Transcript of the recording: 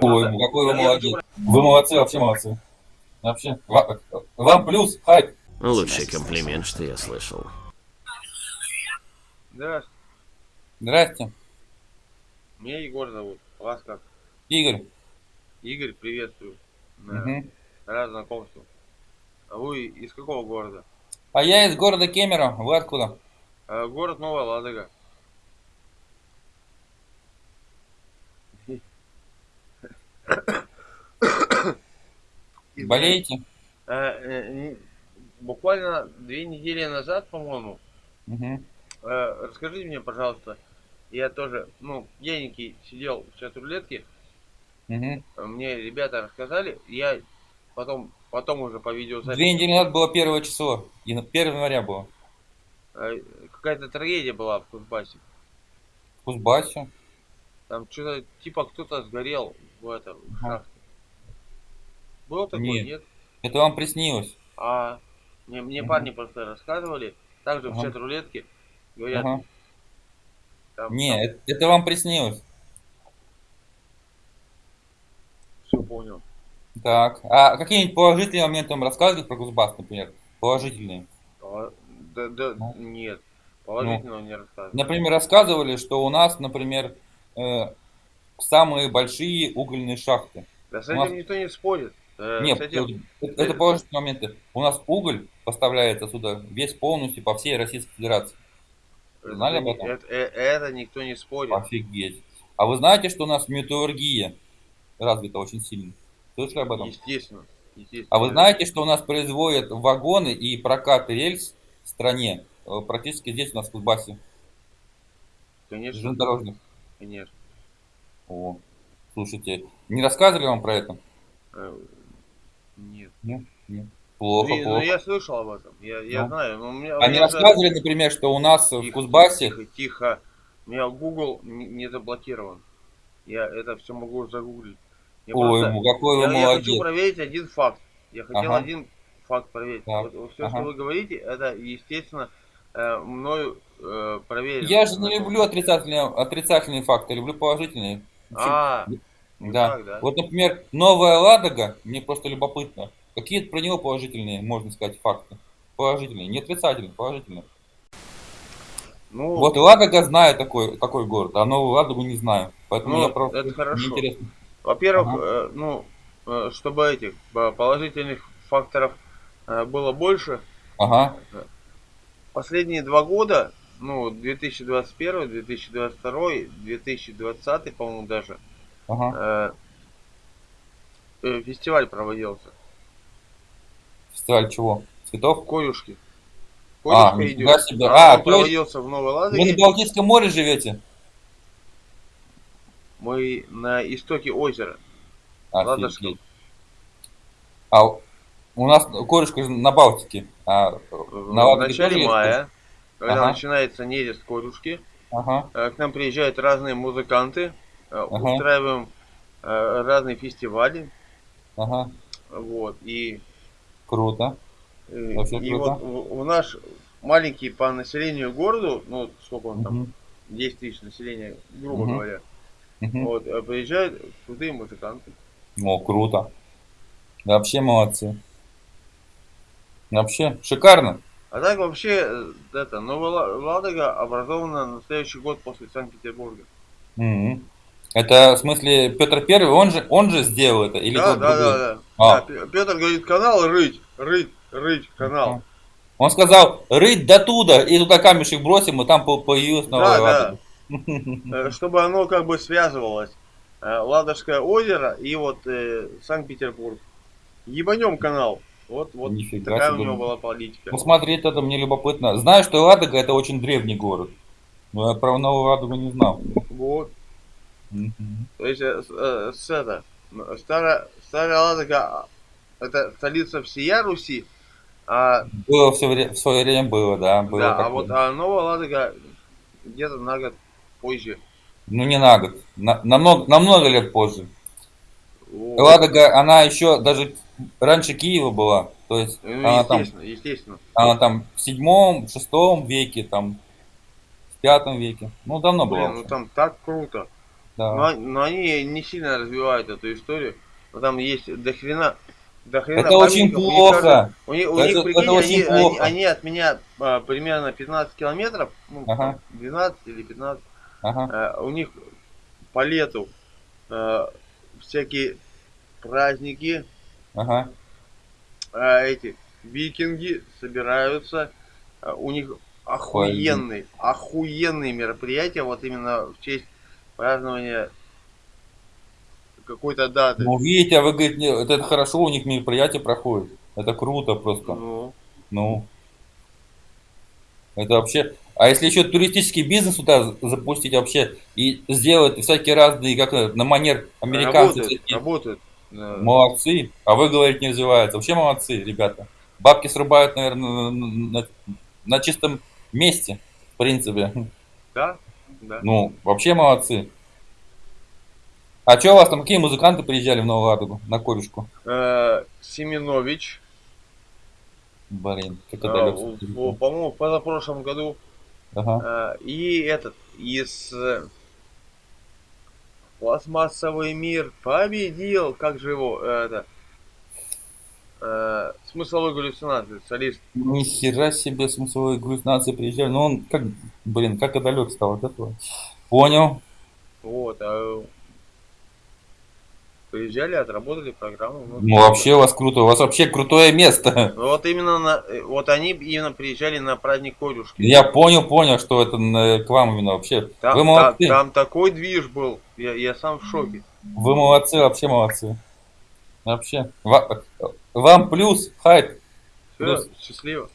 Ой, ну какой вы молодец. Вы молодцы, вообще молодцы. Вообще. Ва- Вам плюс, хайп. Лучший комплимент, что я слышал. Здравствуйте. Здрасте. Меня Егор зовут. Вас как? Игорь. Игорь, приветствую. Мгм. Рад знакомству. А вы из какого города? А я из города Кемерово. Вы откуда? А, город Новая Ладога. Болеете? Э, н- Буквально две недели назад, по-моему, Мгм. э, расскажите мне, пожалуйста, я тоже, ну, пьяненький сидел в чат рулетке, Мгм. мне ребята рассказали, я потом, потом уже по видеозаписи Две недели назад было первое число. И на 1 января было. Э, Какая-то трагедия была в Кузбассе. В Кузбассе. Там что-то, типа, кто-то сгорел в этом в шахте. Было такое, Нет. нет? Это вам приснилось. А мне, мне Мгм. парни просто рассказывали, также в Ага. чат рулетки, говорят, Ага. там, Не, это, это вам приснилось. все понял. Так. А какие-нибудь положительные моменты вам рассказывали про Кузбасс, например? Положительные. А, да, да, Ну. нет, положительного не рассказывали. Например, рассказывали, что у нас, например, э, самые большие угольные шахты. Да с этим нас- никто не спорит. Э, Нет, этим- это, это положительные моменты. У нас уголь поставляется сюда весь полностью по всей Российской Федерации. знали это, об этом? Это, э, это никто не спорит. Офигеть. А вы знаете, что у нас металлургия развита очень сильно? Слышали об этом? Естественно. естественно. А вы знаете, что у нас производят вагоны и прокат рельс в стране э, практически здесь у нас в Кузбассе, Конечно, железнодорожных? конечно. О, слушайте, не рассказывали вам про это? Э, Нет. Нет? Нет. Плохо, Блин, ну плохо. я слышал об этом, я, я Ну. знаю, но у меня... у Они меня рассказывали, например, что у нас в Тихо, Кузбассе... Тихо, тихо. У меня Google не, не заблокирован. Я это все могу загуглить. Я, Ой, просто- ну какой вы я, я хочу молодец. проверить один факт. Я хотел Ага. один факт проверить. Так, Вот, все, ага. что вы говорите, это, естественно, э, мною э, проверено. Я же не люблю отрицательные, отрицательные факты, люблю положительные. А, да. так, да? Вот, например, Новая Ладога, мне просто любопытно, какие про него положительные, можно сказать, факты? Положительные, не отрицательные, положительные. ну, Вот Ладога знаю такой, такой город, а Новую Ладогу не знаю. Поэтому Ну, я просто... это хорошо. во-первых, ага. э, ну, э, чтобы этих э, положительных факторов э, было больше, Ага, последние два года, ну, 2021, 2022, 2020, по-моему, даже, ага. э, э, фестиваль проводился. Фестиваль чего? Цветов? Коюшки. А, Коюшка нифига идет. себе. А, А, есть проводился в Новой Вы Ладоге. на Балтийском море живете? Мы на истоке озера. Ладожском. А у нас корюшка на Балтике. А В на Ладоге тоже начале есть мая, когда Ага. начинается нерест Коюшки, Ага, э, к нам приезжают разные музыканты, э, устраиваем э, разные фестивали. ага. Вот, и Круто. Вообще и круто. вот в, в наш маленький по населению городу, ну, сколько он там, Мгм, 10 тысяч населения, грубо Мгм. говоря, мгм. вот, приезжают крутые музыканты. О, круто. Вообще молодцы. Вообще шикарно. А так вообще, э, это, Новая Ла- Ладога образована на следующий год после Санкт-Петербурга. Мгм. Это в смысле Петр Первый, он же, он же сделал это или да, да, другой? да, да, А. Да, Петр говорит, канал рыть, рыть, рыть канал. Он сказал, рыть до туда, и туда камешек бросим, и там по- появилась новая Да, Ладога. Э, Чтобы оно как бы связывалось. Э, Ладожское озеро и вот э, Санкт-Петербург. Ебанем канал. Вот, вот Нифига такая у себе. него была политика. Ну смотреть это мне любопытно. Знаю, что Ладога это очень древний город. Но я про Новую Ладогу не знал. Вот. Мгм. То есть э, с, э, с это, старая, старая Ладога, а, это столица всея Руси, а, Было все время, в свое время было, да. Было да, а такое. вот а Новая Ладога где-то на год позже. Ну не на год, на, намного, намного лет позже. Вот. Ладога, она еще даже раньше Киева была. То есть Ну, она там, естественно, она там в седьмом, шестом веке, там в пятом веке. Ну давно было. Ну там так круто. Да. Но, они- но они не сильно развивают эту историю. Но там есть дохрена, дохрена Это очень памятников. У них плохо. У них, у Это- них, это прикинь, очень они, они, плохо. они от меня а, примерно 15 километров, ну, Ага. 12 или 15, Ага. а, у них по лету а, всякие праздники, Ага. а, эти викинги собираются, а, у них охуенные, охуенные мероприятия, вот именно в честь празднования какой-то даты. Ну, видите, а вы говорите, это, хорошо, у них мероприятие проходит. Это круто просто. Ну, Ну. Это вообще... А если еще туристический бизнес туда запустить вообще и сделать всякие разные, как это, на манер американцев, работают, всякие работают. Молодцы, а вы говорите не развивается. Вообще молодцы, ребята. Бабки срубают, наверное, на, на- чистом месте, в принципе. Да, да. Ну, вообще молодцы. А что у вас там, какие музыканты приезжали в Новую Ладогу на корюшку? Э, Семенович, Блин, как это в- по-моему, в позапрошлом году. Ага. Э, и этот, из Пластмассовый мир победил, как же его, э, это, э, смысловой галлюцинации, солист. Ни хера себе смысловой галлюцинации приезжали. Ну он как, блин, как далек стал от этого. Понял. Вот, а приезжали, отработали программу. ну, Ну вообще у вас круто, у вас вообще крутое место. Вот именно на, э, вот они именно приезжали на праздник Корюшки. Я понял, понял, что это на- к вам именно вообще. Там, Вы та- молодцы. там такой движ был, я, я сам в шоке. Вы молодцы, вообще молодцы. Вообще. Ва- Вам плюс, хайп. Все, Плюс. счастливо.